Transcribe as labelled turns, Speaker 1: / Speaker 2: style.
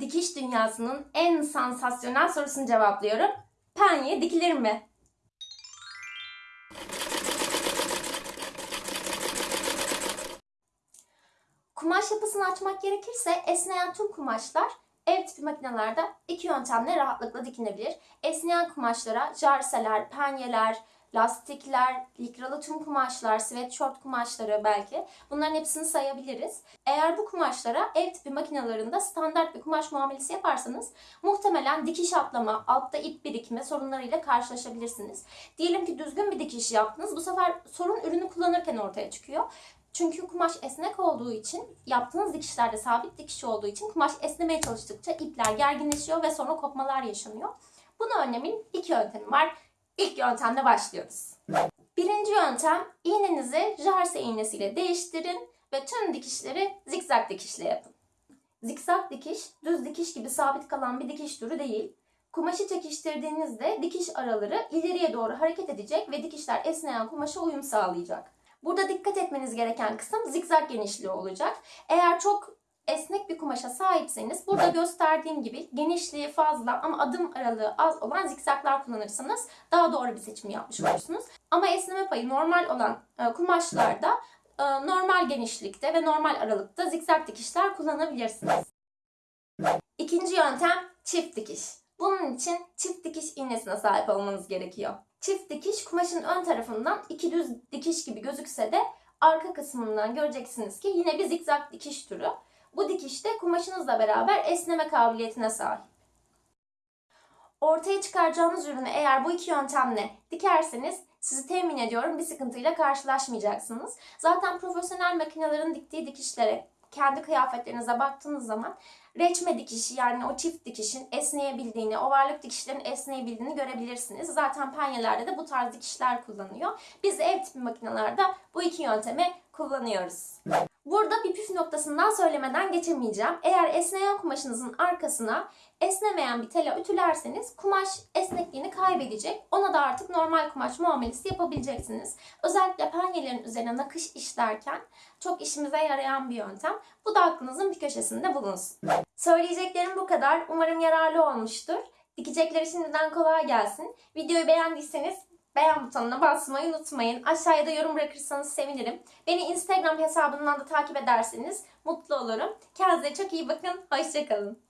Speaker 1: Dikiş dünyasının en sansasyonel sorusunu cevaplıyorum. Penye dikilir mi? Kumaş yapısını açmak gerekirse esneyen tüm kumaşlar ev tipi makinelerde iki yöntemle rahatlıkla dikinebilir. Esneyen kumaşlara jarseler, penyeler, lastikler, likralı tüm kumaşlar, sweatshirt kumaşları belki bunların hepsini sayabiliriz. Eğer bu kumaşlara ev tipi makinelerinde standart bir kumaş muamelesi yaparsanız muhtemelen dikiş atlama, altta ip birikme sorunlarıyla karşılaşabilirsiniz. Diyelim ki düzgün bir dikiş yaptınız. Bu sefer sorun ürünü kullanırken ortaya çıkıyor. Çünkü kumaş esnek olduğu için, yaptığınız dikişlerde sabit dikiş olduğu için kumaş esnemeye çalıştıkça ipler gerginleşiyor ve sonra kopmalar yaşanıyor. Bunu önlemin iki yöntemi var. İlk yöntemle başlıyoruz. Birinci yöntem iğnenizi jarse iğnesiyle değiştirin ve tüm dikişleri zikzak dikişle yapın. Zikzak dikiş, düz dikiş gibi sabit kalan bir dikiş türü değil. Kumaşı çekiştirdiğinizde dikiş araları ileriye doğru hareket edecek ve dikişler esneyen kumaşa uyum sağlayacak. Burada dikkat etmeniz gereken kısım zikzak genişliği olacak. Eğer çok esnek bir kumaşa sahipseniz burada gösterdiğim gibi genişliği fazla ama adım aralığı az olan zikzaklar kullanırsanız daha doğru bir seçim yapmış olursunuz. Ama esneme payı normal olan e, kumaşlarda e, normal genişlikte ve normal aralıkta zikzak dikişler kullanabilirsiniz. İkinci yöntem çift dikiş. Bunun için çift dikiş iğnesine sahip olmanız gerekiyor. Çift dikiş kumaşın ön tarafından iki düz dikiş gibi gözükse de arka kısmından göreceksiniz ki yine bir zikzak dikiş türü. Bu dikiş de kumaşınızla beraber esneme kabiliyetine sahip. Ortaya çıkaracağınız ürünü eğer bu iki yöntemle dikerseniz sizi temin ediyorum bir sıkıntıyla karşılaşmayacaksınız. Zaten profesyonel makinelerin diktiği dikişlere kendi kıyafetlerinize baktığınız zaman reçme dikişi yani o çift dikişin esneyebildiğini, ovarlık dikişlerin esneyebildiğini görebilirsiniz. Zaten penyelerde de bu tarz dikişler kullanıyor. Biz ev tipi makinelerde bu iki yöntemi kullanıyoruz. Burada bir püf noktasından söylemeden geçemeyeceğim. Eğer esneyen kumaşınızın arkasına esnemeyen bir tela ütülerseniz kumaş esnekliğini kaybedecek. Ona da artık normal kumaş muamelesi yapabileceksiniz. Özellikle penyelerin üzerine nakış işlerken çok işimize yarayan bir yöntem. Bu da aklınızın bir köşesinde bulunsun. Söyleyeceklerim bu kadar. Umarım yararlı olmuştur. Dikecekleri şimdiden kolay gelsin. Videoyu beğendiyseniz beğen butonuna basmayı unutmayın. Aşağıya da yorum bırakırsanız sevinirim. Beni Instagram hesabından da takip ederseniz mutlu olurum. Kendinize çok iyi bakın. Hoşçakalın.